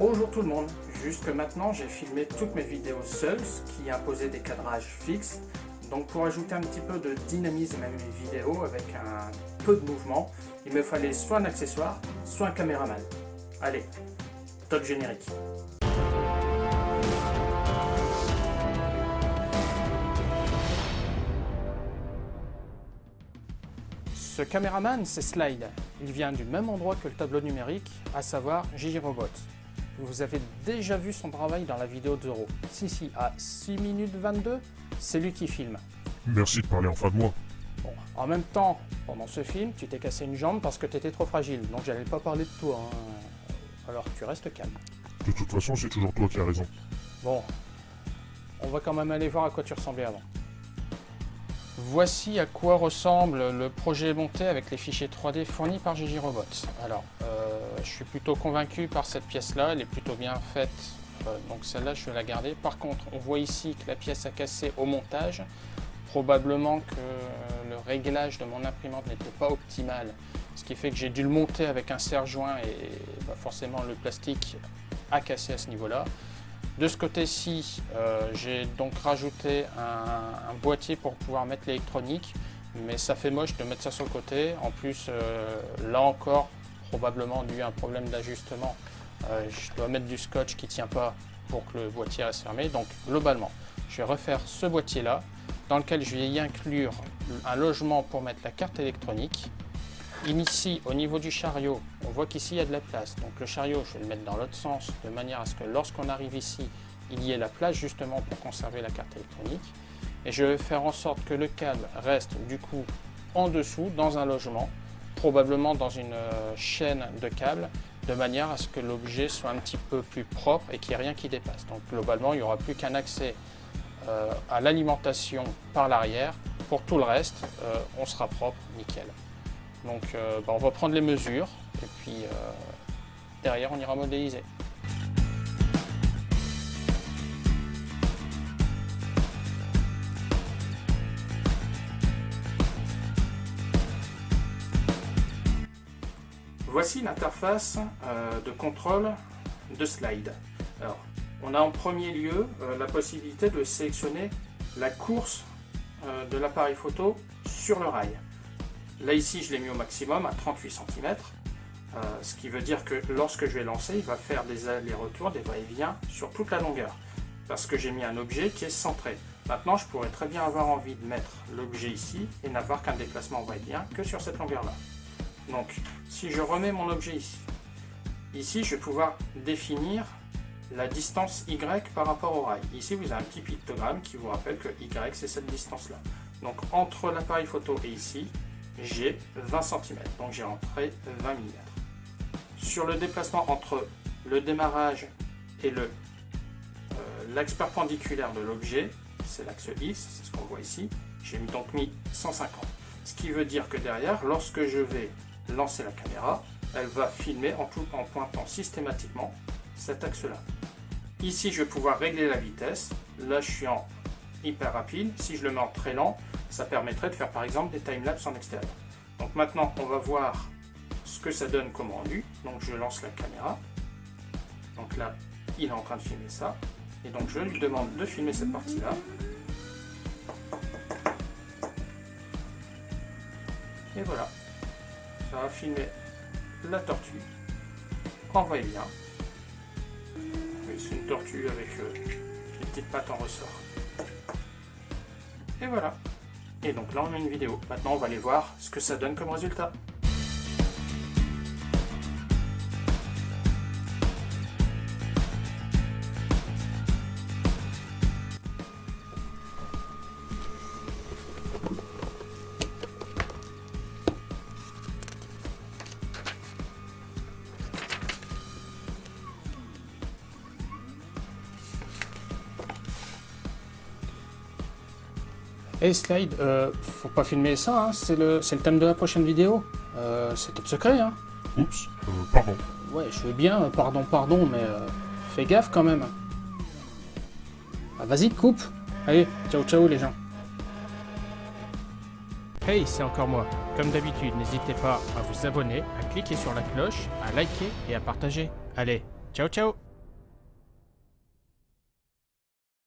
Bonjour tout le monde, jusque maintenant j'ai filmé toutes mes vidéos seul, ce qui imposait des cadrages fixes. Donc pour ajouter un petit peu de dynamisme à mes vidéos avec un peu de mouvement, il me fallait soit un accessoire, soit un caméraman. Allez, top générique. Ce caméraman, c'est Slide. Il vient du même endroit que le tableau numérique, à savoir Gigi Robot. Vous avez déjà vu son travail dans la vidéo de Zoro. Si, si, à 6 minutes 22, c'est lui qui filme. Merci de parler enfin de moi. Bon, en même temps, pendant ce film, tu t'es cassé une jambe parce que tu étais trop fragile, donc j'allais pas parler de toi. Hein. Alors tu restes calme. De toute façon, c'est toujours toi qui as raison. Bon, on va quand même aller voir à quoi tu ressemblais avant. Voici à quoi ressemble le projet monté avec les fichiers 3D fournis par Gigi Robots. Alors, euh, je suis plutôt convaincu par cette pièce-là, elle est plutôt bien faite, euh, donc celle-là je vais la garder. Par contre, on voit ici que la pièce a cassé au montage, probablement que le réglage de mon imprimante n'était pas optimal, ce qui fait que j'ai dû le monter avec un serre-joint et bah, forcément le plastique a cassé à ce niveau-là. De ce côté-ci, euh, j'ai donc rajouté un, boîtier pour pouvoir mettre l'électronique, mais ça fait moche de mettre ça sur le côté. En plus, euh, là encore, probablement dû à un problème d'ajustement, euh, je dois mettre du scotch qui ne tient pas pour que le boîtier reste fermé. Donc globalement, je vais refaire ce boîtier-là, dans lequel je vais y inclure un logement pour mettre la carte électronique, Ici, au niveau du chariot, on voit qu'ici il y a de la place. Donc le chariot, je vais le mettre dans l'autre sens, de manière à ce que lorsqu'on arrive ici, il y ait la place justement pour conserver la carte électronique. Et je vais faire en sorte que le câble reste du coup en dessous, dans un logement, probablement dans une euh, chaîne de câbles, de manière à ce que l'objet soit un petit peu plus propre et qu'il n'y ait rien qui dépasse. Donc globalement, il n'y aura plus qu'un accès euh, à l'alimentation par l'arrière. Pour tout le reste, euh, on sera propre, nickel. Donc bah, on va prendre les mesures et puis derrière on ira modéliser. Voici l'interface euh, de contrôle de slide. On a en premier lieu la possibilité de sélectionner la course de l'appareil photo sur le rail. Là ici je l'ai mis au maximum à 38 cm, euh, ce qui veut dire que lorsque je vais lancer, il va faire des allers-retours, des va-et-vient sur toute la longueur, parce que j'ai mis un objet qui est centré. Maintenant je pourrais très bien avoir envie de mettre l'objet ici et n'avoir qu'un déplacement va-et-vient que sur cette longueur là. Donc si je remets mon objet ici, ici je vais pouvoir définir la distance Y par rapport au rail. Ici vous avez un petit pictogramme qui vous rappelle que Y c'est cette distance là. Donc entre l'appareil photo et ici, j'ai 20 cm, donc j'ai rentré 20 mm. Sur le déplacement entre le démarrage et euh, l'axe perpendiculaire de l'objet, c'est l'axe X, c'est ce qu'on voit ici, j'ai donc mis 150. Ce qui veut dire que derrière, lorsque je vais lancer la caméra, elle va filmer en, pointant systématiquement cet axe-là. Ici, je vais pouvoir régler la vitesse. Là, je suis en hyper rapide. Si je le mets en très lent, ça permettrait de faire par exemple des timelapses en extérieur. Donc maintenant, on va voir ce que ça donne comme rendu. Donc je lance la caméra. Donc là, il est en train de filmer ça. Et donc je lui demande de filmer cette partie-là. Et voilà. Ça va filmer la tortue en va-et-vient. C'est une tortue avec euh, les petites pattes en ressort. Et voilà. Et donc là on a une vidéo. Maintenant on va aller voir ce que ça donne comme résultat. Hey Slide, euh, faut pas filmer ça, hein, c'est le, le, thème de la prochaine vidéo. Euh, c'est top secret, hein. Oups, euh, pardon. Ouais, je veux bien, pardon, pardon, mais euh, fais gaffe quand même. Ah, Vas-y, coupe. Allez, ciao ciao les gens. Hey, c'est encore moi. Comme d'habitude, n'hésitez pas à vous abonner, à cliquer sur la cloche, à liker et à partager. Allez, ciao ciao